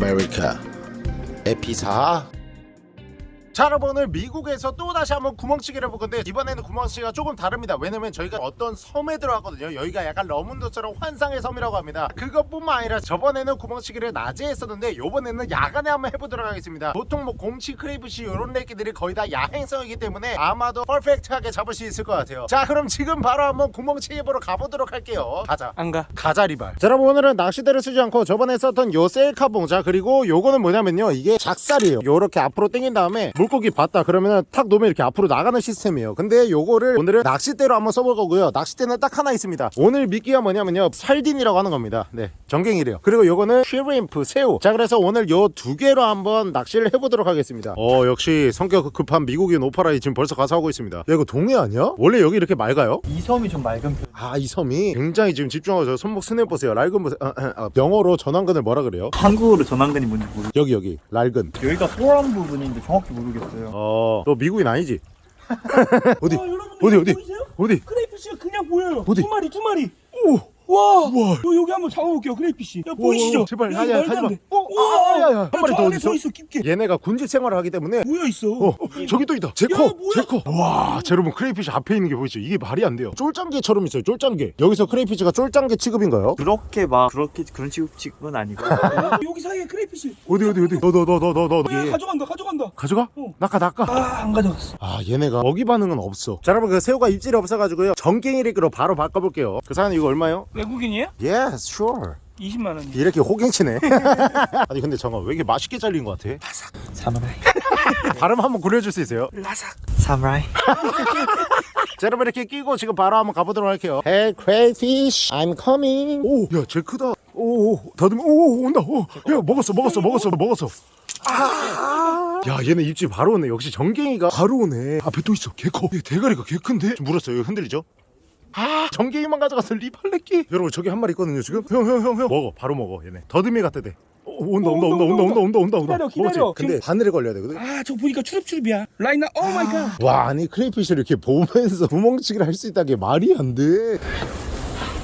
America. Epita. 자 여러분 오늘 미국에서 또 다시 한번 구멍치기를 해볼 건데 이번에는 구멍치기가 조금 다릅니다. 왜냐면 저희가 어떤 섬에 들어갔거든요. 여기가 약간 러문도처럼 환상의 섬이라고 합니다. 그것뿐만 아니라 저번에는 구멍치기를 낮에 했었는데 요번에는 야간에 한번 해보도록 하겠습니다. 보통 뭐 곰치 crayfish 이런 애기들이 거의 다 야행성이기 때문에 아마도 perfect하게 잡을 수 있을 것 같아요. 자 그럼 지금 바로 한번 구멍치기 해보러 가보도록 할게요. 가자. 안가. 가자 리발. 자 여러분 오늘은 낚시대를 쓰지 않고 저번에 썼던 요 셀카봉 자 그리고 요거는 뭐냐면요. 이게 작살이에요. 요렇게 앞으로 당긴 다음에 물 고기 봤다 그러면은 탁 놓으면 이렇게 앞으로 나가는 시스템이에요. 근데 요거를 오늘은 낚싯대로 한번 써볼 거고요. 낚싯대는 딱 하나 있습니다. 오늘 미끼가 뭐냐면요. sardine이라고 하는 겁니다. 네 전갱이래요. 그리고 요거는 shrimp 새우. 자 그래서 오늘 요 두 개로 한번 낚시를 해보도록 하겠습니다. 어 역시 성격 급한 미국인 오파라이 지금 벌써 가서 하고 있습니다. 야 이거 동해 아니야? 원래 여기 이렇게 맑아요? 이 섬이 좀 맑은 편. 아이 섬이 굉장히 지금 집중하고 저 손목 스냅 보세요. 낡은 보세요. 아, 아, 아, 영어로 전완근을 뭐라 그래요? 한국어로 전완근이 뭔지 모르 여기 여기. 낡은 여기가 소란 부분인데 정확히 모르 겠어요 어 너 미국인 아니지? 어디 와, 여러분들 어디, 어디? 보이세요? 어디? crayfish가 그냥 보여요. 어디? 두 마리, 두 마리. 오! 와, 우와. 요, 여기 한번 잡아볼게요, crayfish. 야, 보이시죠? 제발 야, 하지 하지 마. 어? 아, 야, 야, 한 마리 저더 어디 있어? 서 있어, 깊게. 얘네가 군집 생활을 하기 때문에 모여 있어. 어, 어, 저기 또 있다 쟤 커 뭐야? 쟤 커 와 자, 여러분 crayfish 앞에 있는 게 보이죠 이게 말이 안 돼요 쫄짱개처럼 있어요 쫄짱개 여기서 crayfish가 쫄짱개 취급인가요? 그렇게 막 그렇게 그런 취급은 아니고 여기 사이에 crayfish. 어디 어디 어디 너 너 너 너 너너 야, 가져간다, 가져간다. 가져가? 어. 낚아 낚아 아, 안 가져갔어. 아 얘네가 먹이 반응은 없어 자 여러분 그 새우가 입질이 없어가지고요 전갱이리그로 바로 바꿔볼게요 그 사장님 이거 얼마요? 외국인이에요? Yes sure 20만 원. 이렇게 호갱치네 아니 근데 잠깐 왜 이렇게 맛있게 잘린 것 같아? 사무라이 발음 한번 굴려줄 수 있어요? 라삭. 사무라이 자 여러분 이렇게 끼고 지금 바로 한번 가보도록 할게요 Hey crayfish I'm coming 오야쟤 크다 오오 더듬 오 온다 오야 먹었어 먹었어 먹었어 먹었어 아, 야 얘네 입질 바로 오네. 역시 전갱이가 바로 오네. 앞에 또 있어. 개커. 얘 대가리가 개 큰데? 좀 물었어요. 이거 흔들리죠? 아 전갱이만 가져가서 리팔레끼. 여러분 저기 한 마리 있거든요 지금. 형 형 형 형. 먹어. 바로 먹어 얘네. 더듬이 같대 돼 오, 온다 온다 온다 온다 온다 온다 온다 온다. 기다려, 기다려. 먹었지? 근데 바늘에 걸려야 되거든. 아, 저 보니까 추릅추릅이야. 라이나, oh my god. 와 아니 crayfish를 이렇게 보면서 구멍치기를 할 수 있다는 게 말이 안돼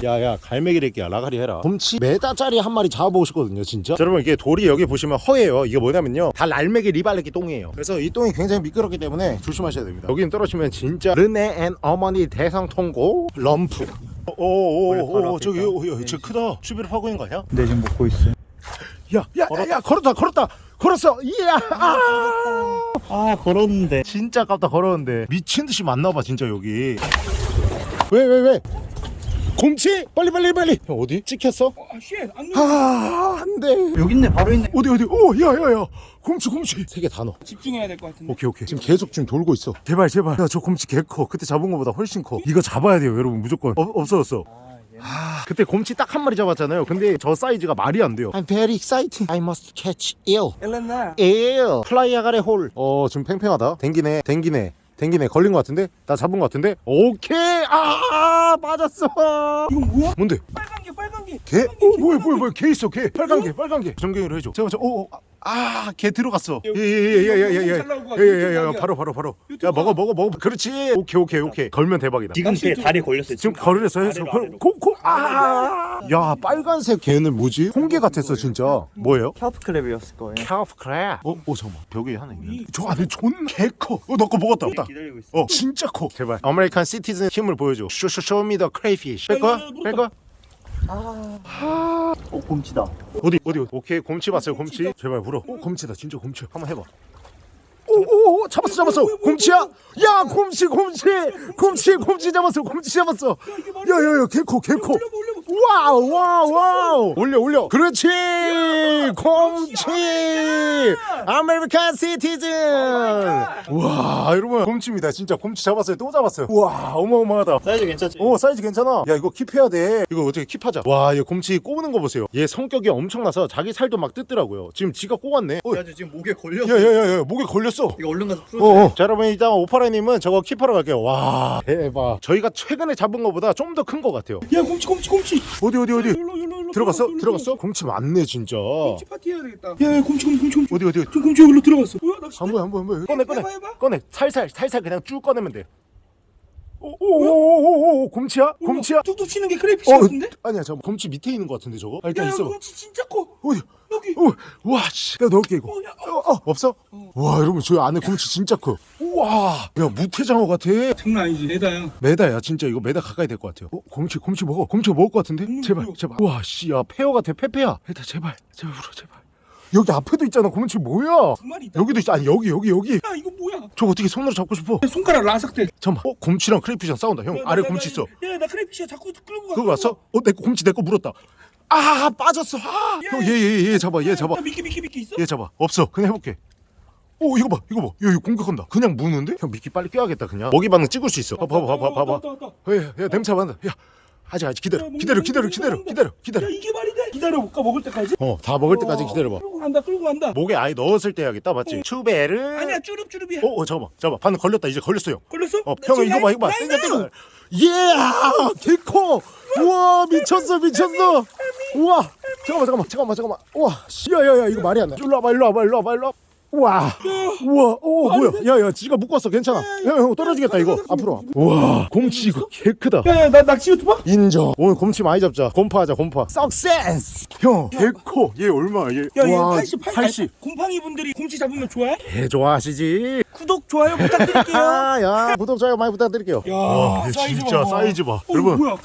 야야 갈매기래끼야. 라가리 해라. 곰치 메다짜리 한 마리 잡아보고 싶거든요 진짜. 자, 여러분 이게 돌이 여기 보시면 허예요. 이게 뭐냐면요. 다 날매기 리발레끼 똥이에요. 그래서 이 똥이 굉장히 미끄럽기 때문에 조심하셔야 됩니다. 여기는 떨어지면 진짜 르네 앤 어머니 대상통고 럼프. 오오오오 저기 있다. 오, 야, 쟤 크다. 추비를 하고 있는 거 아니야? 네 지금 먹고 있어요 야야 야 걸었다 걸었다. 걸었어. 이야. 아 아 걸었는데. 진짜 깝다 걸었는데. 미친 듯이 만나봐 진짜 여기. 왜 왜 왜, 곰치? 빨리 빨리 빨리. 형 어디? 찍혔어? 아, shit. 안 눌러. 아 안돼. 여기 있네 바로 있네. 어디 어디? 오 야야야. 곰치 곰치. 세 개 다 넣어. 집중해야 될 것 같은데. 오케이 오케이. 지금 계속 지금 돌고 있어. 제발 제발. 야 저 곰치 개커. 그때 잡은 거보다 훨씬 커. 이거 잡아야 돼요 여러분. 무조건. 어, 없어졌어. 아, 그때 곰치 딱 한 마리 잡았잖아요. 근데 저 사이즈가 말이 안 돼요. I'm very excited. I must catch eel. 엘레나. eel. 플라이아가레 홀어 지금 팽팽하다. 댕기네 댕기네 댕기네 걸린 것 같은데? 나 잡은 것 같은데? 오케이! 아 빠졌어! 이건 뭐야? 뭔데? 빨간 게, 빨간 게. 개? 오 뭐야 뭐야 뭐야. 개 있어 개. 빨간 개? 빨간 개 전갱이로 해줘. 잠깐만 오아 아, 개 들어갔어. 예, 예, 예, 예, 예, 예. 예, 예, 예, 예, 예, 예. 바로, 바로, 바로. 야, 먹어, 먹어, 먹어. 그렇지. 오케이, 오케이, 오케이. 걸면 대박이다. 지금 걔 다리 걸렸어. 지금 걸렸어. 코, 코, 아. 야, 빨간색 걔는 뭐지? 홍게 같았어, 진짜. 뭐예요? kelp crab이었을 거예요. kelp crab. 어, 어, 잠깐. 벽에 하나 있는데. 저 안에 존개 커. 어, 나 거 먹었다. 먹었다. 어, 진짜 커. 제발. American citizen 힘을 보여줘. show, show, show me the crayfish. 뺄 거야? 뺄 거야? 어 곰치다. 어디 어디 오케이 곰치 봤어요 곰치? 제발 물어. 오 곰치다 진짜 곰치. 한번 해봐. 오오오 잡았어 잡았어. 곰치야? 야 곰치 곰치. 곰치 곰치 잡았어 곰치 잡았어. 야야야 개커 개커 wow wow wow. 올려 올려. 그렇지. 곰치. American citizen. 와 여러분. 곰치입니다. 진짜 곰치 잡았어요. 또 잡았어요. 와 어마어마하다. 사이즈 괜찮지? 오 사이즈 괜찮아. 야 이거 keep해야 돼. 이거 어떻게 keep하자. 와얘 곰치 꼬부는 거 보세요. 얘 성격이 엄청나서 자기 살도 막 뜯더라고요. 지금 지가 꼬았네. 어, 그래가지고 지금 목에 걸려 야야야야 목에 걸렸어. 이거 얼른 가서 풀어 어 어. 자 여러분 일단 오파라님은 저거 keep하러 갈게요. 와 대박. 저희가 최근에 잡은 거보다 좀 더 큰 거 같아요. 야, 곰치, 곰치, 곰치. 어디 어디 어디 일로, 일로, 일로 들어갔어 들어갔어 곰치 많네 진짜 곰치 파티 해야 되겠다. 야, 야, 곰치, 곰치, 곰치, 곰치. 어디 어디 저 곰치 여기로 들어갔어. 뭐야, 낚시. 한번 한번 한번 꺼내 꺼내 해봐, 해봐. 꺼내 살살 살살 그냥 쭉 꺼내면 돼 오오오오오 곰치야? 곰치야? 뚝뚝 치는 게 crayfish 어, 같은데? 아니야 잠깐 곰치 밑에 있는 것 같은데 저거? 아, 일단 야, 야, 있어 곰치 진짜 커. 어디? 여기. 어, 와, 씨. 내가 넣을게, 이거. 어, 야, 어, 어, 없어? 와, 여러분, 저 안에 곰치 진짜 커. 우와. 야, 무태장어 같아. 장난 아니지, 메다야. 메다야, 진짜 이거 메다 가까이 될 것 같아요. 어, 곰치, 곰치 먹어. 곰치 먹을 것 같은데? 음, 제발. 제발. 우와, 씨, 야, 페어 같아, 페페야. 일단 제발, 제발 물어, 제발. 여기 앞에도 있잖아, 곰치 뭐야? 두 마리 있다. 여기도 있어. 아니, 여기, 여기, 여기. 야, 이거 뭐야? 저거 어떻게 손으로 잡고 싶어? 손가락 라삭대. 잠깐만. 어, 곰치랑 crayfish랑 싸운다. 형, 야, 나, 아래 나, 곰치 나, 있어. 야, 나 crayfish 자꾸 끌고 가. 그거 왔어? 어, 내 거, 곰치 내 거 물었다. 아, 빠졌어. 아, 형, 얘, 얘, 얘 잡아, 얘 잡아. 야, 미끼, 미끼, 미끼 있어? 얘 잡아 없어 그냥 해볼게 오 이거 봐 이거 봐. 얘, 얘 공격한다. 그냥 무는데? 형 미끼 빨리 껴야겠다 그냥. 먹이 반응 찍을 수 있어. 봐봐 봐봐 봐봐. 왔다, 왔다, 왔다. 야, 야 냄새 맡는다 야 아직 아직 기다려. 야, 기다려 기다려 기다려. 기다려 기다려. 야, 이게 말이 돼? 기다려볼까, 먹을 때까지? 어다 먹을 때까지 어, 기다려봐. 끌고 간다, 끌고 간다. 목에 아예 넣었을 때 해야겠다 맞지? 추베르. 아니야, 쭈릅쭈릅이야. 어, 어 잠깐만 잠깐만. 반응 걸렸다 이제 걸렸어 형 걸렸어? 어, 나형 이거 봐 이거 봐. 땡겨. 땡겨. 예 개커! 우와 미쳤어 미쳤어. 우와. 잠깐만 잠깐만 잠깐만 잠깐만. 우와 야야야 이거 말이 안돼. 일로 와봐 일로 와봐 일로 와봐 일로 와봐 우와. 우와. 오 뭐야. 야야 지가 묶었어. 괜찮아. 야형 떨어지겠다 이거. 앞으로 와. 우와. 곰치 이거 개 크다. 야, 야, 나 낚시 유튜버? 인정. 오늘 곰치 많이 잡자. 곰파하자 곰파. success 형개커얘 얼마야 얘? 야, 얘 와, 80, 80. 80. 곰팡이 분들이 곰치 잡으면 좋아해? 개 좋아하시지? 구독, 좋아요 부탁드릴게요. 아, 야. 구독 좋아요 많이 부탁드릴게요. 야, 와, 얘 사이즈 진짜 봐. 사이즈 봐. 어, 여러분. 뭐야?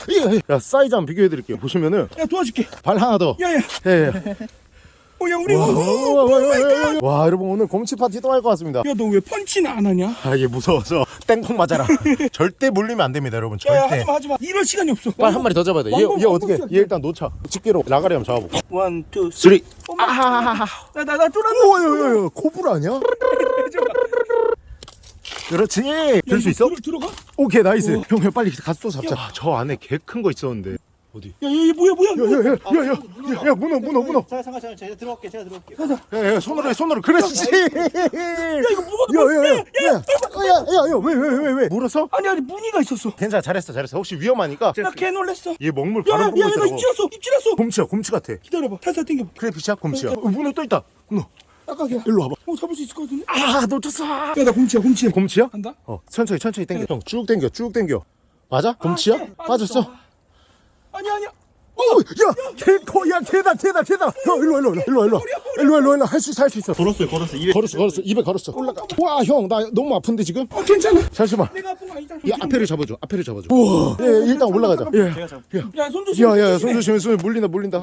야 사이즈 한번 비교해드릴게요. 보시면은 야, 도와줄게. 발 하나 더. 야, 야. 예, 예. 어, 야, 우리. 와, 어, 어, 와, 어, 오 여러분 오늘 곰치 파티 또 할 것 같습니다 야, 너 왜 펀치는 안 하냐? 아 얘 무서워서 땡콩 맞아라 절대 물리면 안 됩니다 여러분 야, 야, 절대 하지마, 하지마. 이럴 시간이 없어. 빨리 한 마리 더 잡아야 돼얘 얘 어떻게. 얘 일단 놓자 집게로 라가리 한번 잡아볼까 one, two, three. 아하하하 나, 나, 나 쫄았어. 우와 야야야 코브라 아니야? 그렇지 들 수 있어? 들어, 들어가? 야, 오케이 nice 형 형 빨리 가서 또 잡자 아, 저 안에 개 큰 거 있었는데 어디 야, 얘 뭐야, 뭐야? 뭐야. 야야야야야 야 문어 문어 문어 잠깐 잠깐 잠깐 제가 들어갈게 제가 들어갈게 야야 손으로 해 손으로 그렇지 야, 이거 뭐가 야야야야야야야왜 왜왜 왜 물었어? 아니, 아니, 무늬가 있었어. 괜찮아 잘했어 잘했어 혹시 위험하니까 나 개 놀랬어. 얘 먹물 야, 야, 바로 야, 보고 야, 나 있더라고 입질했어. 입질했어. 곰치야 곰치 같아 기다려봐. 살살 당겨봐. crayfish야 곰치야 어, 문어 또 있다 문어 깜깜이야. 일로 와봐 어, 잡을 수 있을 것 같은데? 아 놓쳤어 야, 나 곰치야, 곰치야. 곰치야? 간다? 어 천천히 천천히 당겨 형쭉 당겨 쭉 당겨 맞아? 곰치야? 개, 빠졌어? 아니야, 아니야. 개코 야 개다 개다 개다. 형 일로 일로 일로 일로 일로 일로 일로 일로 할수 있어 할 수 있어. 걸었어요 걸었어 입에 걸었어 걸었어. 입에 걸었어. 올라가. 와 형 나 너무 아픈데 지금? 어, 괜찮아. 잠시만 내가 아픈 거 아니잖아. 이 앞에를 잡아줘 앞에를 잡아줘. 우와. 예 일단 올라가자. 제가 잡을게 야, 손 조심. 예야야야 손 조심해. 손 물린다 물린다.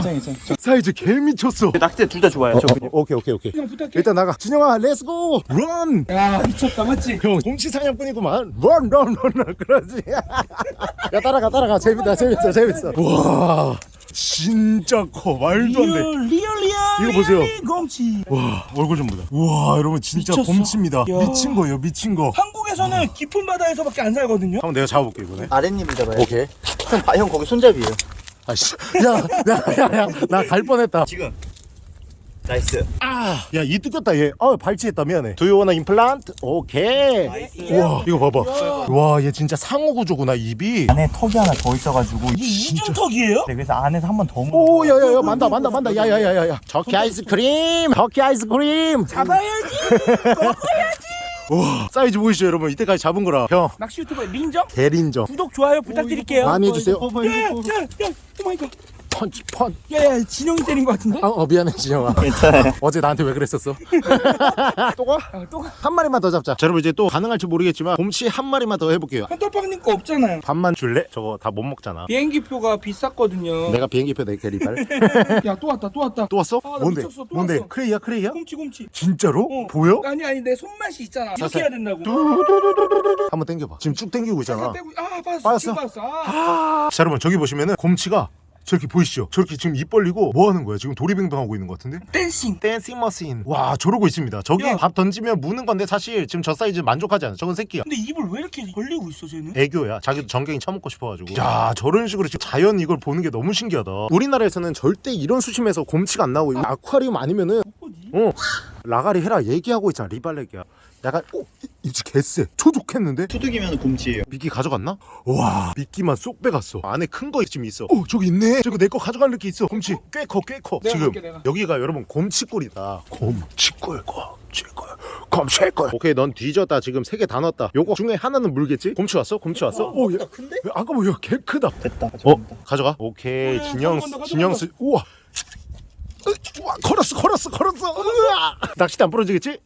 사이즈 개 미쳤어. 낚싯대 둘다 좋아요. 저 그냥. 오케이 오케이 오케이. 일단 나가. 진영아 let's go run 야, 미쳤다, 맞지? 형 곰치 사냥꾼이구만. run run run 그러지. 야 따라가 따라가. 재밌다 재밌어 재밌어. 와 진짜 커. 말도 안돼. real, real, real. 이거 보세요. real 곰치. 와 얼굴 좀 보자. 와 여러분 진짜 미쳤어. 곰치입니다. 야. 미친 거예요 미친 거. 한국에서는 깊은 바다에서밖에 안 살거든요. 한번 내가 잡아볼게 이번에. 아랫님을 잡아요 오케이. 형, 바- 형 거기 손잡이에요. 아씨. 야야야야 나 갈 뻔했다. 지금 nice. 야이 뜯겼다 얘아 발치했다 미안해. Do you implant? 오케이. 와 이거 봐봐. 와. 얘 진짜 상어 구조구나 입이. 안에 턱이 하나 더 있어가지고 이게 이중턱이에요? 네, 그래서 안에서 한 번 더 먹는 오 야야야 만다 만다 만다. 야야야야야. 저키 아이스크림. 저키 아이스크림. 잡아야지. 와. 사이즈 보이시죠 여러분? 이때까지 잡은 거라. 형. 낚시 유튜버 린정? 대린정. 구독, 좋아요 부탁드릴게요. 많이 해주세요. 야, 야, 야, 야, oh my god. 펀치 펀 야, 야, 진영이 때린 것 같은데? 아, 어 미안해 진영아 괜찮아요 어제 나한테 왜 그랬었어 또 가? 야, 또 가. 한 마리만 더 잡자 자 여러분 이제 또 가능할지 모르겠지만 곰치 한 마리만 더 해볼게요 헌터빵님 거 없잖아요. 밥만 줄래? 저거 다 못 먹잖아 비행기표가 비쌌거든요. 내가 비행기표 낼게 리발 야, 또 왔다, 또 왔다. 또 왔어? 아, 나 뭔데? 미쳤어, 또 뭔데? 왔어. cray야 cray야? 곰치, 곰치. 진짜로? 어. 보여? 아니, 아니, 내 손맛이 있잖아. 이렇게. 해야 된다고. 한번 당겨봐 지금 쭉 당기고 있잖아 살살 떼고, 아, 빠졌어. 빠졌어? 아. 자 여러분 저기 보시면은 곰치가 저렇게 보이시죠? 저렇게 지금 입 벌리고 뭐 하는 거야? 지금 도리뱅뱅 하고 있는 것 같은데? dancing. dancing machine 와 저러고 있습니다 저기 야. 밥 던지면 무는 건데 사실 지금 저 사이즈 만족하지 않아 저건 새끼야 근데 입을 왜 이렇게 벌리고 있어, 쟤는? 애교야 자기도 전갱이 처먹고 싶어가지고 야 저런 식으로 지금 자연 이걸 보는 게 너무 신기하다 우리나라에서는 절대 이런 수심에서 곰치가 안 나오고 아쿠아리움 아니면은? 어 라가리 해라 얘기하고 있잖아 리발레기야 약간 오 이지 개쎄 초족했는데 투둑이면 곰치예요. 미끼 가져갔나? 와 미끼만 쏙 빼갔어 안에 큰 거 지금 있어 어 저기 있네 저거 내 거 가져갈 느낌 있어 곰치 꽤커 꽤커 내가 지금 갈게, 내가. 여기가 여러분 곰치꿀이다 곰치꿀 곰치꿀 곰치꿀 오케이 넌 뒤졌다 지금 세 개 다 넣었다 요거 중에 하나는 물겠지? 곰치 왔어? 곰치 왔어? 오, 야, 큰데? 야, 아까 뭐야 개 크다 됐다. 어? 가져갑니다. 가져가 오케이 어, 진영 가져간다, 진영 으, 우와 걸었어 걸었어 걸었어! 낚싯대 안 부러지겠지?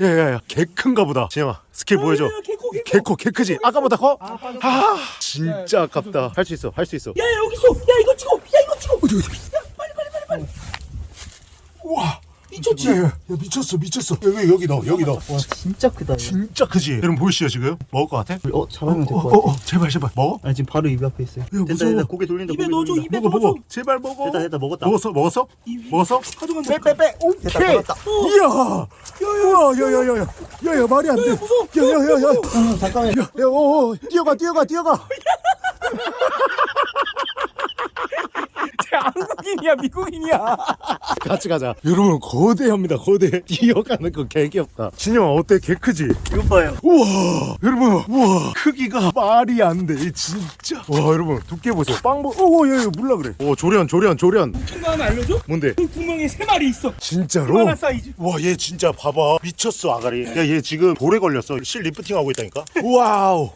야야야 개 큰가 보다 진영아 스킬 보여줘 개코, 개 크지? 아까보다 커? 아. 아 진짜 아깝다 할 수 있어 할 수 있어 야, 야, 여기 있어. 야, 이거 찍어. 야, 이거 찍어. 어디 어디 우와 미쳤지? 야, 야, 야 미쳤어 미쳤어 여기 여기 넣어 여기 넣어 와, 진짜 크다. 이거. 진짜 크지? 여러분 보이시죠 지금? 먹을 것 같아? 어, 잡으면 될 어, 것 어, 같아. 어, 제발 제발 먹어? 아니, 지금 바로 입 앞에 있어요. 됐다, 무서워. 됐다. 고개 돌린다. 입에 고개 넣어줘, 돌린다. 입에 먹어 넣어줘. 먹어 제발 먹어 됐다, 됐다. 먹었다. 먹었어 먹었어? 입- 먹었어? 가져간다. 빼빼빼 오케이 됐다, 먹었다. 이야 우와 야야야야 야야 말이 안돼 야야야야 아, 잠깐만. 야, 야, 어, 어, 뛰어가, 뛰어가, 뛰어가. 쟤 한국인이야, 미국인이야. 같이 가자. 여러분, 거대합니다, 거대. 뛰어가는 거 개귀엽다. 진영아, 어때? 개 크지? 이거 봐요. 우와, 여러분, 우와, 크기가 말이 안 돼, 진짜. 와, 여러분, 두께 보세요. 빵, 보, 오, 야, 야, 몰라 그래. 오, 조련, 조련, 조련. 웃긴 거 하나 알려줘? 뭔데? 그 구멍에 세 마리 있어. 진짜로? 하나 사이즈. 와, 얘 진짜 봐봐. 미쳤어, 아가리. 야, 얘 지금 돌에 걸렸어. 실 리프팅 하고 있다니까? wow.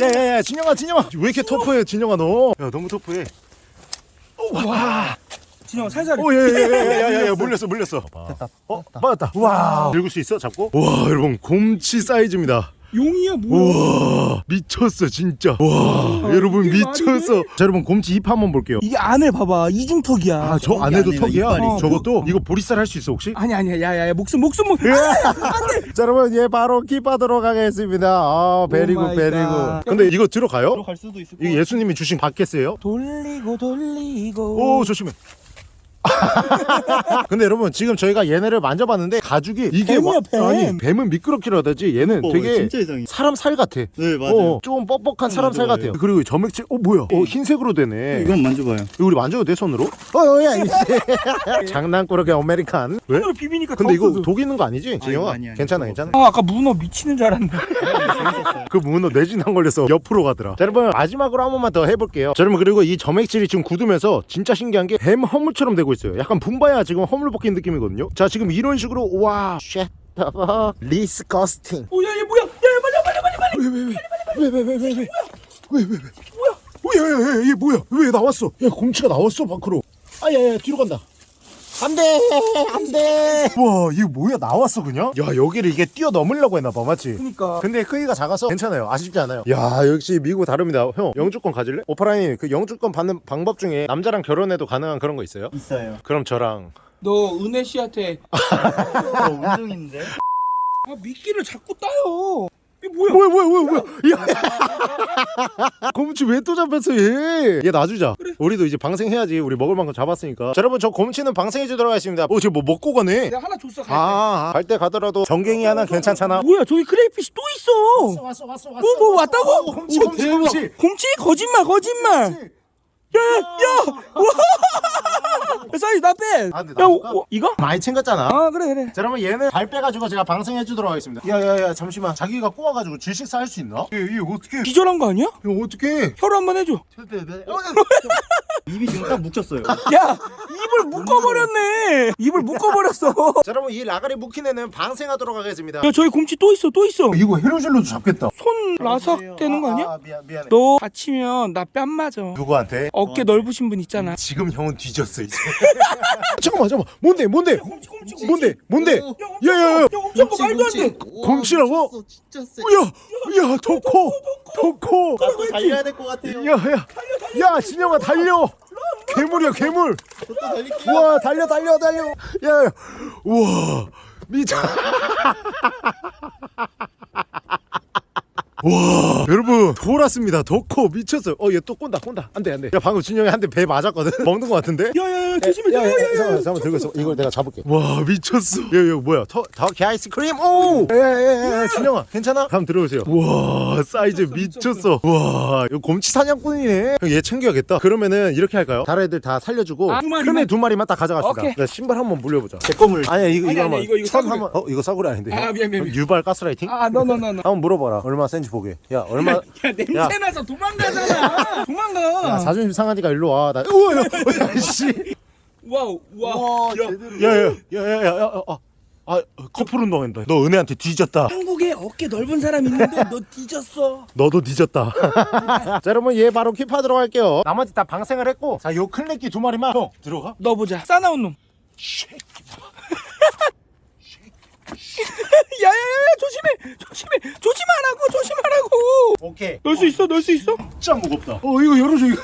야, 야, 야, 진영아, 진영아. 왜 이렇게 터프해, 진영아, 너? 야, 너무 터프해. 와. 진영아, 살살. 오, 예, 예, 예, 예, 예, 예, 물렸어, 물렸어. 됐다. 어, 맞았다. 와, 들고 수 있어, 잡고? 와, 여러분, 곰치 사이즈입니다. 용이야, 뭐야? 와, 미쳤어, 진짜. 와, 여러분, 이게 말이 미쳤어. 자, 여러분, 곰치 입 한번 볼게요. 이게 안에 봐봐. 이중턱이야. 아, 저 안에도 턱이야? 이빨이 있어. 저것도? 이거 보리살 할수 있어, 혹시? 아니 아니야 야야야 목숨 목숨 목 자, 여러분, 얘 바로 keep하도록 하겠습니다. 아, very good. God. 근데 이거 들어가요? 들어갈 수도 있을 것 이게 예수님이 주신 bucket이에요? 돌리고 돌리고 오, 조심해. 근데 여러분 지금 저희가 얘네를 만져봤는데 가죽이 이게 뱀이야, 와- 뱀. 아니 뱀은 미끄럽기로 하다지 얘는 어, 되게 진짜 이상해. 사람 살 같아 네, 맞아요. 어, 조금 뻑뻑한 사람 살 맞아요. 같아요. 그리고 이 점액질, 어 뭐야? 어 흰색으로 되네. 이건 만져봐요. 이거 우리 만져도 돼 손으로? 어야 장난꾸러기 American. 왜? 손으로 비비니까 근데 더 이거. 독 있는 거 아니지, 진영아? 아니, 아니, 괜찮아, 괜찮아. 아 아까 문어 미치는 줄 알았네 재밌었어요. 그 문어 뇌진탕 걸려서 옆으로 가더라. 자, 여러분 마지막으로 한 번만 더 해볼게요. 자, 여러분 그리고 이 점액질이 지금 굳으면서 진짜 신기한 게 뱀 허물처럼 되고 있어요. 약간 붐바야 지금 허물 벗긴 느낌이거든요. 자, 지금 이런 식으로 와, shit. Disgusting. 오야 얘 뭐야 야야 빨리 빨리 빨리 빨리 왜왜 왜 왜 왜 왜 왜 왜 왜 뭐야? 야야야 얘 뭐야? 왜 나왔어? 야 곰치가 나왔어 밖으로. 아야야 뒤로 간다. 안돼 안돼. 와 이거 뭐야 나왔어 그냥? 야 여기를 이게 뛰어넘으려고 했나봐 맞지? 그니까 근데 크기가 작아서 괜찮아요 아쉽지 않아요 야 역시 미국 다릅니다 형 영주권 가질래? 오파라인 그 영주권 받는 방법 중에 남자랑 결혼해도 가능한 그런 거 있어요? 있어요. 그럼 저랑 너 은혜 씨한테 어, 운동인데? 아 미끼를 자꾸 따요 뭐야? 뭐야 뭐야 뭐야 뭐야? 야. 곰치 왜 또 잡혔어 얘 얘 놔주자. 우리도 이제 방생해야지. 우리 먹을 만큼 잡았으니까. 자 여러분 저 곰치는 방생해 주도록 하겠습니다. 어 지금 뭐 먹고 가네? 내가 하나 줬어 갈때. 아갈 때 가더라도 정갱이 하나 괜찮잖아. 뭐야 저기 크레이피시 또 있어. 왔어 왔어 왔어 뭐, 뭐 왔다고? 어, 곰치 오, 곰치. 곰치 곰치. 거짓말 거짓말. 야 야 와! 사이즈 not bad! 아, 근데 야? 오, 오, 이거? 많이 챙겼잖아. 아 그래 그래. 자 그러면 얘는 발 빼가지고 제가 방생해 주도록 하겠습니다. 야야야 잠시만. 자기가 꼬아가지고 질식사 할수 있나? 얘, 얘 어떻게 기절한 거 아니야? 이거 어떻게 혀로 한 번 해줘. 입이 지금 딱 묶였어요. 야 입을 묶어버렸네. 입을 묶어버렸어. 자 여러분 이 라가리 애는 방생하도록 하겠습니다. 야 저기 곰치 또 있어 또 있어. 이거 해루질로도 잡겠다. 손 라삭 되는 거 아니야? 아, 미안, 미안해. 너 다치면 나 뺨 맞아. 누구한테? 어깨 넓으신 분 있잖아. 지금 형은 뒤졌어 이제. 잠깐만 잠깐만. 뭔데 뭔데? 뭔데 뭔데? 어, 야야야. 야 엄청 커 말도 안돼. 곰치라고? 진짜 세. 야야 더커 더커. 나도 달려야 될 것 같아요. 야야. 야 진영아 달려. 괴물이야 괴물. 우와 달려 달려 달려. 야. 우와 미쳐 와 여러분 돌았습니다 더 커 미쳤어요 어 얘 또 꼰다 꼰다 안돼 안돼 야 방금 진영이 한 대 배 맞았거든 먹는 거 같은데 야야야 조심해. 야, 야, 야, 야야야. 잠깐만, 잠깐만 들고 있어. 이걸 내가 잡을게. 와 미쳤어. 야, 야, 뭐야? 더, 터키 아이스크림. 오. 야야야, 진영아, 괜찮아? 한번 들어오세요. 와, 사이즈 미쳤어. 와, 이거 곰치 사냥꾼이네. 그럼 얘 챙겨야겠다. 그러면은 이렇게 할까요? 다른 애들 다 살려주고 아, 두 마리만? 큰애 두 마리만 딱 가져갑시다. 오케이. 나 신발 한번 물려보자. 제 거물. 아니야, 이거 아니, 이거 아니, 한번. 이거, 이거 천 싸구려. 한번. 어, 이거 싸구려 아닌데. 아, 미안, 미안, 미안. 유발 가스라이팅? 아, 너너너너. 한번 물어봐라. 얼마 센지 보게. 야, 얼마? 야 냄새 나서 도망가잖아. 도망가. 야, 자존심 상하니까 일로 와. 나. 우와, 야, 야, 씨. wow 와. 와, 야, 제대로. 야야야야야 아, 아 커플 운동한다 너 은혜한테 뒤졌다 한국에 어깨 넓은 사람 있는데 너 뒤졌어. 너도 뒤졌다 자 여러분 얘 바로 keep하도록 할게요 나머지 다 방생을 했고 자요 클레끼 두 마리만 형 들어가 너 보자. 싸나운 놈. 야야야 조심해 조심해 조심하라고 조심하라고. 오케이 넣을 수 있어 넣을 수 있어? 진짜 무겁다 어 이거 열어줘 이거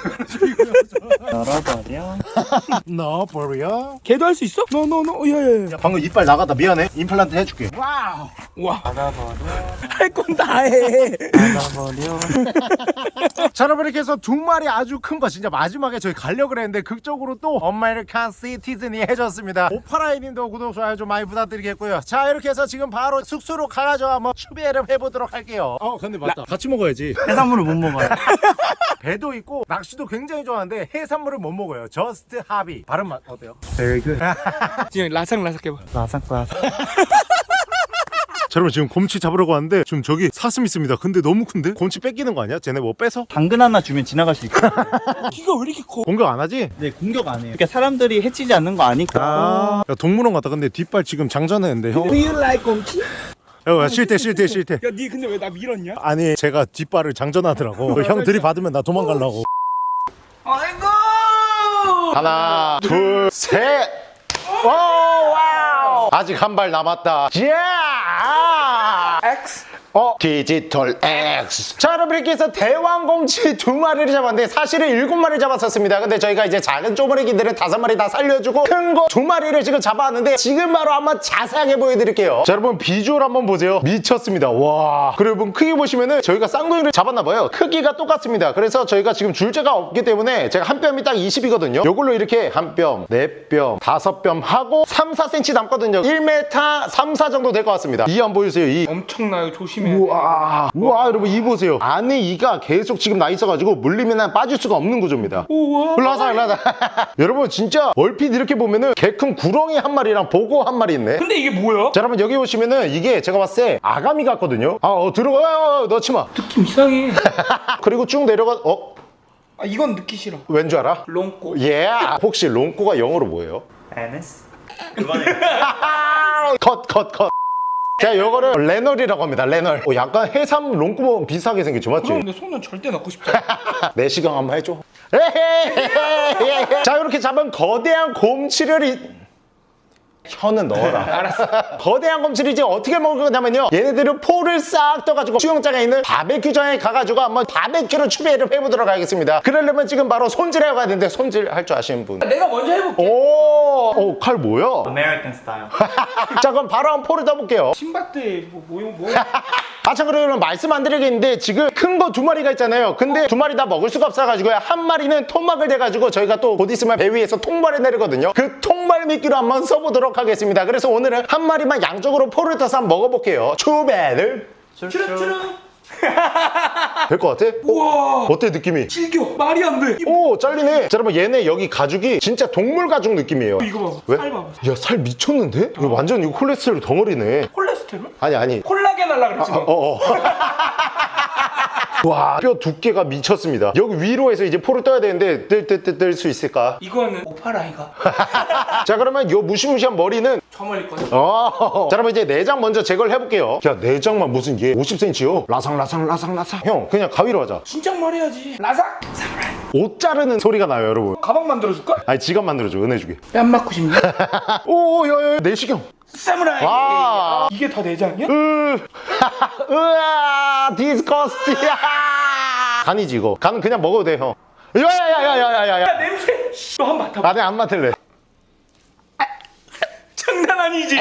열어버려. 넣어버려 걔도 할 수 있어? 너너너 야야야. 야 방금 이빨 나갔다 미안해 임플란트 해줄게 wow. 와. 닫아버려. 할 건 다 해. 닫아버려. 자 여러분 이렇게 해서 두 마리 아주 큰 거 진짜 마지막에 저희 가려고 그랬는데 극적으로 또 American citizen이 해줬습니다 오파라이님도 구독 좋아요 좀 많이 부탁드리겠고요 자 이렇게 해서 지금 바로 숙소로 가가지고 한번 추비를 해보도록 할게요 어 근데 맞다 같이 먹어야지 해산물을 못 먹어요. 배도 있고 낚시도 굉장히 좋아하는데 해산물을 못 먹어요 just hobby 발음 맛 어때요? Very good. 그냥 라삭라삭 해봐. 라삭라삭. 자 여러분 지금 곰치 잡으려고 하는데 지금 저기 사슴 있습니다 근데 너무 큰데? 곰치 뺏기는 거 아니야? 쟤네 뭐 뺏어? 당근 하나 주면 지나갈 수 있고. 키가 왜 이렇게 커? 공격 안 하지? 네, 공격 안 해요. 그러니까 사람들이 해치지 않는 거 아니까. 아 야, 동물원 갔다 근데 뒷발 지금 장전했는데 형 Do you like 곰치? 야, 쉴때 쉴 때 쉴 때 야, 니 근데 왜 나 밀었냐? 아니 제가 뒷발을 장전하더라고 형 들이받으면 나 도망가려고 아이고! 하나 둘셋 wow 아직 한 발 남았다. 야 X. 어? 디지털 X. 자 여러분 이렇게 해서 대왕곰치 두 마리를 잡았는데 사실은 일곱 마리 잡았었습니다. 근데 저희가 이제 작은 쪼무래기들은 다섯 마리 다 살려주고 큰 거 두 마리를 지금 잡았는데 지금 바로 한번 자세하게 보여드릴게요. 자 여러분 비주얼 한번 보세요. 미쳤습니다. 와. 그리고 여러분 크기 보시면은 저희가 쌍둥이를 잡았나봐요. 크기가 똑같습니다. 그래서 저희가 지금 줄자가 없기 때문에 제가 한 뼘이 딱 20이거든요. 요걸로 이렇게 한 뼘, 네 뼘, 다섯 뼘 하고 3, 4cm 남거든요. 1m 3, 4 정도 될 것 같습니다. 이한 보여주세요. 이. 엄청나요. 조심 해. 우와 우와 여러분 이 보세요 안에 이가 계속 지금 나 있어가지고 물리면 빠질 수가 없는 구조입니다 우와. 올라와서 올라와서 여러분 진짜 얼핏 이렇게 보면은 개 큰 구렁이 한 마리랑 보고 한 마리 있네 근데 이게 뭐야? 자 여러분 여기 보시면은 이게 제가 봤을 때 아가미 같거든요 아 어, 들어가 어, 넣지 마 느낌 이상해. 그리고 쭉 내려가 어? 아, 이건 넣기 싫어. 왠 줄 알아? 롱꼬. 예 혹시 롱코가 영어로 뭐예요? NS? 그만해. 컷컷 컷 자, 요거를 레널이라고 합니다. 레널. 어, 약간 해삼 롱코모 비슷하게 생겼죠, 맞지? 그럼 내 손은 절대 넣고 싶지 않아. 내시경 한번 해줘. 자 이렇게 잡은 거대한 곰치를 이... 혀는 넣어라. 알았어. 거대한 곰치를 이제 어떻게 먹을 거냐면요. 얘네들은 포를 싹 떠가지고 수영장에 있는 바베큐장에 가가지고 한번 바베큐로 추배를 해보도록 하겠습니다. 그러려면 지금 바로 손질해 가야 되는데 손질 할 줄 아시는 분. 내가 먼저 해볼게. 오, 오, 칼 뭐야? American style. 자 그럼 바로 한번 포를 떠볼게요. 신밧드에 뭐, 뭐, 뭐. 그러면 말씀 안 드리겠는데, 지금 큰 거 두 마리가 있잖아요. 근데 두 마리 다 먹을 수가 없어가지고요. 한 마리는 통막을 대가지고 저희가 또 곧 있으면 배 위에서 통발을 내리거든요. 그 통발 미끼로 한번 써보도록 하겠습니다. 그래서 오늘은 한 마리만 양쪽으로 포를 떠서 한번 먹어볼게요. 추배를 추릉추릉. 될것 같아? 우와. 어때, 느낌이? 질겨. 말이 안 돼. 이- 오, 잘리네. 자, 여러분, 얘네 여기 가죽이 진짜 동물 가죽 느낌이에요. 이거 봐봐. 왜? 살 봐봐. 야, 살 미쳤는데? 이거 완전 이거 콜레스테롤 덩어리네. 콜레스테롤? 아니, 아니. 콜 하려 그랬지 너. 어, 어. 와, 뼈 두께가 미쳤습니다. 여기 위로 해서 이제 포를 떠야 되는데 뜰뜰뜰뜰 수 있을까? 이거는 오파라이가 자, 그러면 요 무시무시한 머리는 저 멀리 거든. 어. 자, 그러면 이제 내장 먼저 제거를 해볼게요. 야, 내장만 무슨 얘 50cm요? 라상 라상 라상 라상. 형, 그냥 가위로 하자. 진작 말해야지. 사무라이. 옷 자르는 소리가 나요, 여러분. 가방 만들어줄까? 아니, 지갑 만들어줘, 은혜 주게. 뺨 맞고 싶냐? 오, 야, 야, 내시경. 사무라이. 와. 이게 다 내장이야? 으, 으아, disgusting이야. 간이지 이거. 간은 그냥 먹어도 돼, 형. 야야야야야야야. 야 냄새. 너 한 번 맡아봐. 안에 안 맡을래. 장난 아니지?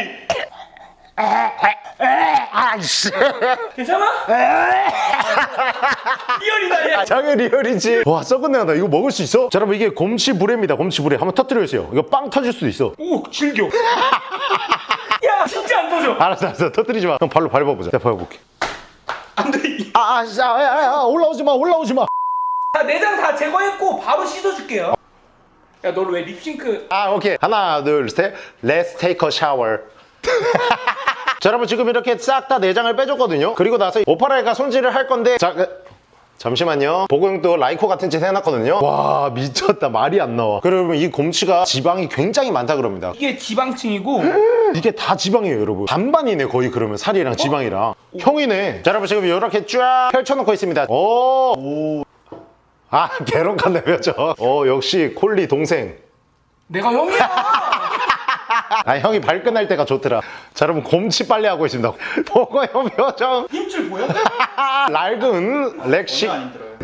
아이씨 괜찮아? real이다 얘. 장애 real이지 와 썩은 내가 나 이거 먹을 수 있어? 자 여러분 이게 곰치 부레입니다 곰치 부레 한번 터뜨려 주세요 이거 빵 터질 수도 있어 오 질겨. 야 진짜 안 터져. 알았어 알았어 터뜨리지 마 그럼 발로 밟아보자 내가 밟아볼게 안돼. 아, 아, 씨, 아, 아, 아, 올라오지 마, 올라오지 마. 다 내장 다 제거했고 바로 씻어줄게요. 야 너를 왜 립싱크? 아, 오케이. 하나, 둘, 셋. Let's take a shower. 자, 여러분 지금 이렇게 싹 다 내장을 빼줬거든요. 그리고 나서 오파라가 손질을 할 건데, 자, 그- 잠시만요. 로고형도 라이코 같은 짓 해놨거든요. 와, 미쳤다. 말이 안 나와. 그러면 이 곰치가 지방이 굉장히 많다 그럽니다. 이게 지방층이고 이게 다 지방이에요, 여러분. 반반이네, 거의 그러면 살이랑 지방이랑. 형이네. 자, 여러분 지금 이렇게 쫙 펼쳐놓고 있습니다. 오. 오. 아, 개론 같네, 죠 어, 역시 콜리 동생. 내가 형이야. 아, 형이 발끈할 때가 좋더라. 자, 여러분 곰치 빨리 하고 있습니다. 보고 형 표정. 힘줄 보여? 낡은 렉시.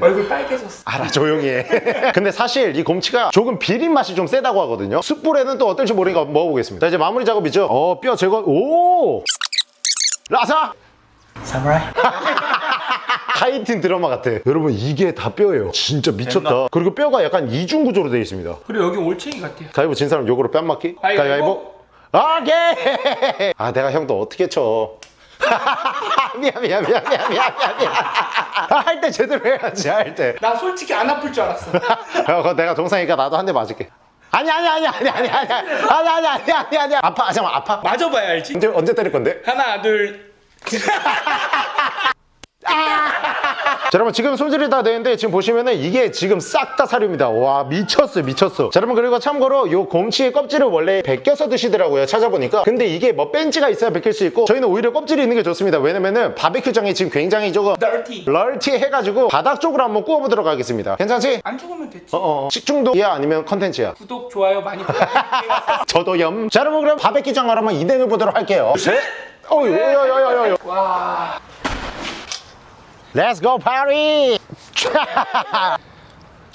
얼굴 빨개졌어. 알아, 조용히 해. 근데 사실 이 곰치가 조금 비린 맛이 좀 세다고 하거든요. 숯불에는 또 어떨지 모르니까 먹어보겠습니다. 자, 이제 마무리 작업이죠. 어, 뼈 제거. 오! 라사! 사무라이. 하이틴 드라마 같아. 여러분 이게 다 뼈예요. 진짜 미쳤다. 됐나? 그리고 뼈가 약간 이중 구조로 되어 있습니다. 그리고 여기 올챙이 같아. 가위보 진 사람 요거로 뺨 맞기? 가위바위보? 오케이! 아 내가 형또 어떻게 쳐? 미안 미안 미안 미안 미안 미안 미안 할 때 제대로 해야지 할 때. 나 솔직히 안 아플 줄 알았어. 야, 그거 내가 동상이니까 나도 한 대 맞을게. 아니 아니 아니 아니 아니 아니 아니 아니 아니 아니 아니 아파 아, 잠깐 아파. 맞아봐야 알지. 언제 언제 때릴 건데? 하나 둘. 자, 여러분 지금 손질이 다 되는데 지금 보시면은 이게 지금 싹 다 사료입니다. 와 미쳤어요 미쳤어. 자, 여러분 그리고 참고로 요 곰치의 껍질을 원래 벗겨서 드시더라고요 찾아보니까. 근데 이게 뭐 벤치가 있어야 벗길 수 있고 저희는 오히려 껍질이 있는 게 좋습니다. 왜냐면은 바베큐장이 지금 굉장히 조금 널티. 럴티 해가지고 바닥 쪽으로 한번 구워보도록 하겠습니다. 괜찮지? 안 죽으면 됐지. 어어 식중독이야 아니면 컨텐츠야? 구독 좋아요 많이 부탁드릴게요. 저도 염. 자 여러분 그럼 바베큐장으로 한번 이행해 보도록 할게요. 셋. 어유 야야야야야. 와. Let's go party!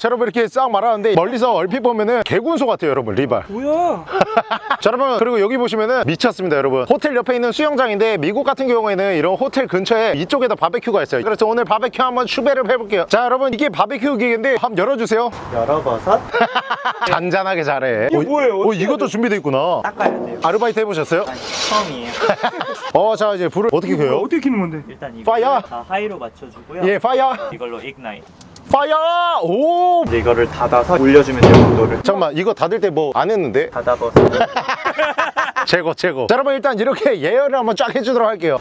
자 여러분 이렇게 싹 말하는데 멀리서 얼핏 보면은 개군소 같아요 여러분 리발 뭐야? 자 여러분 그리고 여기 보시면은 미쳤습니다 여러분 호텔 옆에 있는 수영장인데 미국 같은 경우에는 이런 호텔 근처에 이쪽에다 바베큐가 있어요 그래서 오늘 바베큐 한번 추배를 해볼게요 자 여러분 이게 바베큐 기계인데 한번 열어주세요 열어버섯 잔잔하게 잘해 이게 어, 뭐예요? 어, 이것도 준비돼 있구나 닦아야 돼요. 아르바이트 해보셨어요? 아니, 처음이에요. 어 자 이제 불을 어떻게 켜요? 어떻게 키는 건데? 일단 이거 fire! 다 high로 맞춰주고요. 예 fire 이걸로. fire! 오! 이제 이거를 닫아서 올려주면 돼요 온도를. 잠깐만 이거 닫을 때 뭐 안 했는데? 닫아버섯. 최고 최고. 자 여러분 일단 이렇게 예열을 한번 쫙 해주도록 할게요.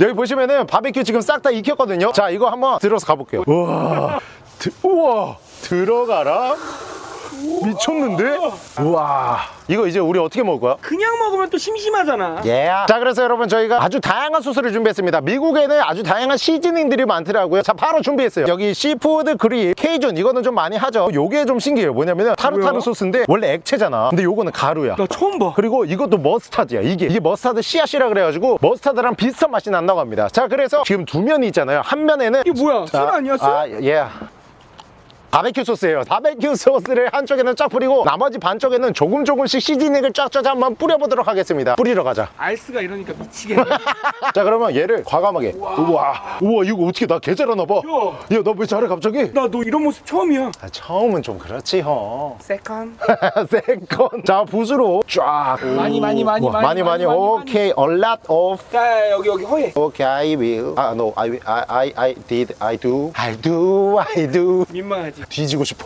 여기 보시면은 바베큐 지금 싹 다 익혔거든요. 자 이거 한번 들어서 가볼게요. 우와. 드, 우와. 들어가라. 미쳤는데? 우와 이거 이제 우리 어떻게 먹을 거야? 그냥 먹으면 또 심심하잖아. 예. 자 그래서 여러분 저희가 아주 다양한 소스를 준비했습니다 미국에는 아주 다양한 seasoning들이 많더라고요 자 바로 준비했어요 여기 seafood 그릴 케이준 이거는 좀 많이 하죠 요게 좀 신기해요 뭐냐면은 타르타르? 소스인데 원래 액체잖아 근데 요거는 가루야 나 처음 봐. 그리고 이것도 머스타드야 이게 이게 머스타드 씨앗이라 그래가지고 머스타드랑 비슷한 맛이 난다고 합니다 자 그래서 지금 두 면이 있잖아요 한 면에는 이게 뭐야? 술 아니야 술? 아, 예. 바베큐 소스예요 바베큐 소스를 한쪽에는 쫙 뿌리고 나머지 반쪽에는 조금 조금씩 seasoning을 쫙쫙 한번 뿌려보도록 하겠습니다 뿌리러 가자 알스가 이러니까 미치겠네. 자 그러면 얘를 과감하게 우와 우와 이거 어떻게 나 개 잘하나 봐야너 왜 잘해 갑자기 나 너 이런 모습 처음이야. 아, 처음은 좀 그렇지 형 second. second 자 붓으로 쫙 많이 많이 많이 우와, 많이 많이 많이 오케이 a lot of 자 여기 여기 허해. Okay, I will. Ah, no, I. I, I, I did. I do. I do. I do. 민망하지. 뒤지고 싶어.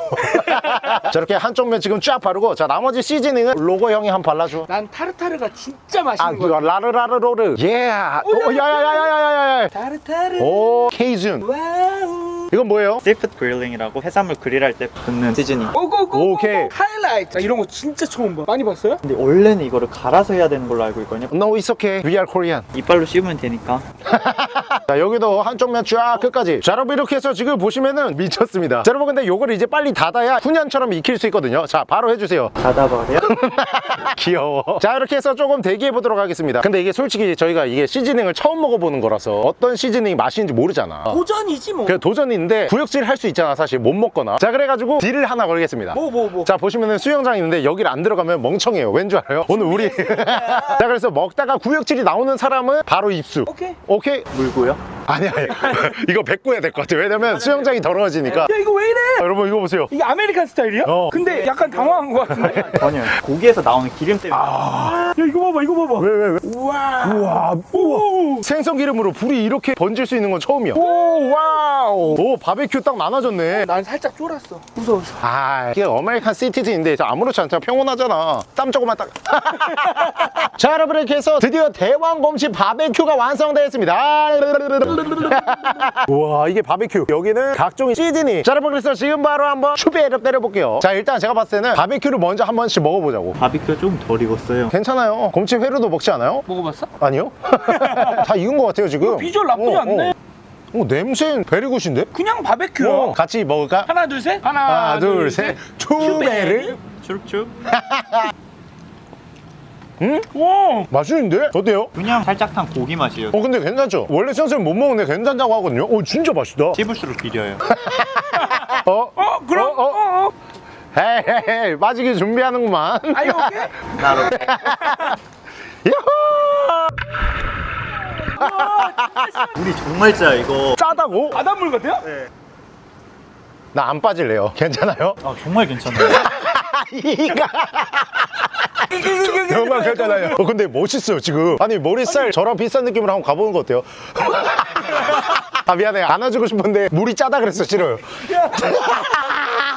저렇게 한쪽 면 지금 쫙 바르고, 자 나머지 seasoning은 로고 형이 한번 발라줘. 난 타르타르가 진짜 아, 맛있는 그거 거야. 라르라르로르. 예. 오, 야야야야야야야. 타르타르. 오, Cajun. Wow. 이건 뭐예요? seafood grilling이라고 해산물 그릴할 때 붓는 seasoning. 오고고. 오케이. 하이라이트. 나 이런 거 진짜 처음 봐. 많이 봤어요? 근데 원래는 이거를 갈아서 해야 되는 걸로 알고 있거든요. No, it's okay. We are Korean. 이빨로 씹으면 되니까. 자 여기도 한쪽면 쫙 끝까지 자 여러분 이렇게 해서 지금 보시면은 미쳤습니다 자 여러분 근데 요거를 이제 빨리 닫아야 훈연처럼 익힐 수 있거든요 자 바로 해주세요 닫아버려. 귀여워 자 이렇게 해서 조금 대기해 보도록 하겠습니다 근데 이게 솔직히 저희가 이게 seasoning을 처음 먹어보는 거라서 어떤 seasoning 맛인지 모르잖아 도전이지 뭐. 그냥 도전인데 구역질 할 수 있잖아 사실 못 먹거나 자 그래가지고 deal을 하나 걸겠습니다 뭐 뭐 뭐. 자 보시면은 수영장 있는데 여기를 안 들어가면 멍청해요 왠 줄 알아요? 오늘 우리 자 그래서 먹다가 구역질이 나오는 사람은 바로 입수 오케이. 오케이? 물고요? 아니 아니 이거 뱉고야 될 것 같아 왜냐면 수영장이 더러워지니까 야 이거 왜 이래? 여러분 이거 보세요 이게 American style이야? 어. 근데 약간 당황한 것 같은데. 전혀. 고기에서 나오는 기름 때문에. 야 이거 봐봐 이거 봐봐. 왜왜 왜? 우와. 우와 오. 생선 기름으로 불이 이렇게 번질 수 있는 건 처음이야 오 wow 오 바베큐 딱 나눠졌네 난 살짝 쫄았어. 무서워서. 아 이게 American citizen인데 저 아무렇지 않잖아 평온하잖아 땀 조금만 딱 자 여러분 이렇게 해서 드디어 대왕곰치 바베큐가 완성되었습니다 우와 이게 바베큐 여기는 각종 seasoning 자 여러분 그래서 지금 바로 한번 추배를 때려볼게요 자 일단 제가 봤을 때는 바베큐를 먼저 한 번씩 먹어보자고 바비큐가 좀덜 익었어요. 괜찮아요 곰치 회로도 먹지 않아요? 먹어봤어? 아니요 다 익은 것 같아요 지금 비주얼 나쁘지 어, 않네. 어. 어, 냄새는 베리굿인데? 그냥 바베큐야. 어, 같이 먹을까? 하나 둘 셋. 하나, 하나 둘셋 추베르 추룩 응? 와. 맛있는데? 어때요? 그냥 살짝 탄 고기 맛이에요. 어 근데 괜찮죠? 원래 선생님 못 먹는데 괜찮다고 하거든요 어 진짜 맛있다 씹을수록 비려요. 어? 어 그럼. 어, 어 어? 어. 헤헤헤 빠지기 준비하는구만 아니 오케이. 나로. 물이 정말 짜 이거. 짜다고? 바닷물 같아요? 나안 빠질래요 괜찮아요? 아 정말 괜찮아요. 이가 괜찮아요 어, 근데 멋있어요 지금. 아니 머리살 저랑 비싼 느낌으로 한번 가보는 거 어때요? 아 미안해. 안아주고 싶은데 물이 짜다 그랬어 싫어요.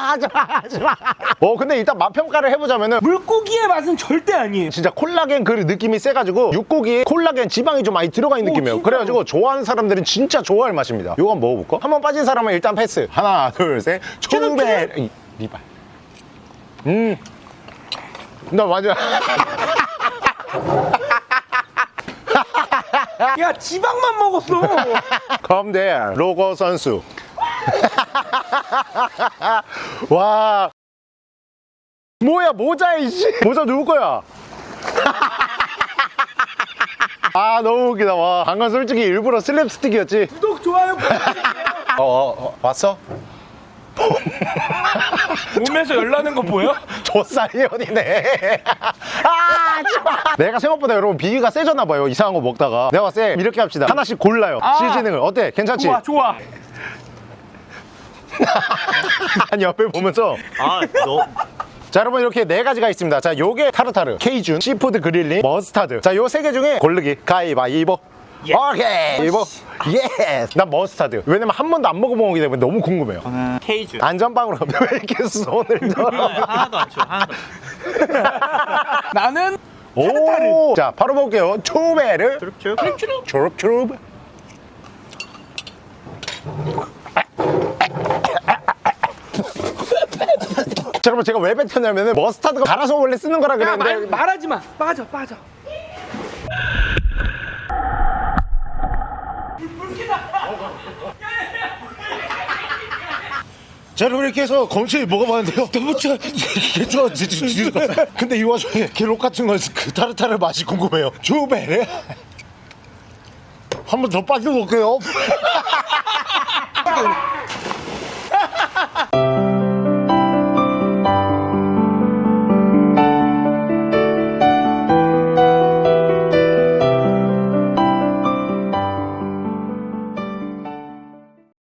하지마 하지마. 어 근데 일단 맛 평가를 해보자면은 물고기의 맛은 절대 아니에요. 진짜 콜라겐 그 느낌이 세가지고 육고기에 콜라겐 지방이 좀 많이 들어가 있는 오, 느낌이에요. 진짜로? 그래가지고 좋아하는 사람들은 진짜 좋아할 맛입니다. 이거 한번 먹어볼까? 한번 빠진 사람은 일단 패스. 하나 둘셋. 이, 리발. 음 나 맞아. 야 지방만 먹었어. 컴대 로고 선수. 와. 뭐야 모자 이씨. 모자 누구 거야? 아 너무 웃기다. 와. 방금 솔직히 일부러 슬랩스틱이었지? 구독 좋아요. 어, 어, 어 왔어? 몸에서 열 나는 거 보여? 초사이언이네. 아 좋아 내가 생각보다 여러분 비위가 세졌나 봐요 이상한 거 먹다가. 내가 봤을 때 이렇게 합시다. 하나씩 골라요. 아. seasoning을. 어때? 괜찮지? 좋아 좋아. 아니 옆에 보면서. 아 너. 자 여러분 이렇게 네 가지가 있습니다. 자 요게 타르타르 Cajun seafood grilling 머스타드. 자 요 세 개 중에 고르기. 가위바위보 오케이 이보 예스 난 머스타드 왜냐면 한 번도 안 먹어본 거기 때문에 너무 궁금해요 저는 케이준. 안전빵으로 왜 이렇게 손을 들어 하나도 안 쳐. 하나도. 나는 오, 자 바로 볼게요 초베르 추룩추룩. 초롭초롭 자, 여러분 제가 왜 뱉었냐면은 머스타드가 갈아서 원래 쓰는 거라 야 그랬는데 말, 말하지 마. 빠져 빠져. 자 여러분 이렇게 해서 검치 먹어봤는데요 너무 좋아 좋아 근데 이 와중에 게록 같은 건그 타르타르 맛이 궁금해요. 초베르 한번 더 빠져볼게요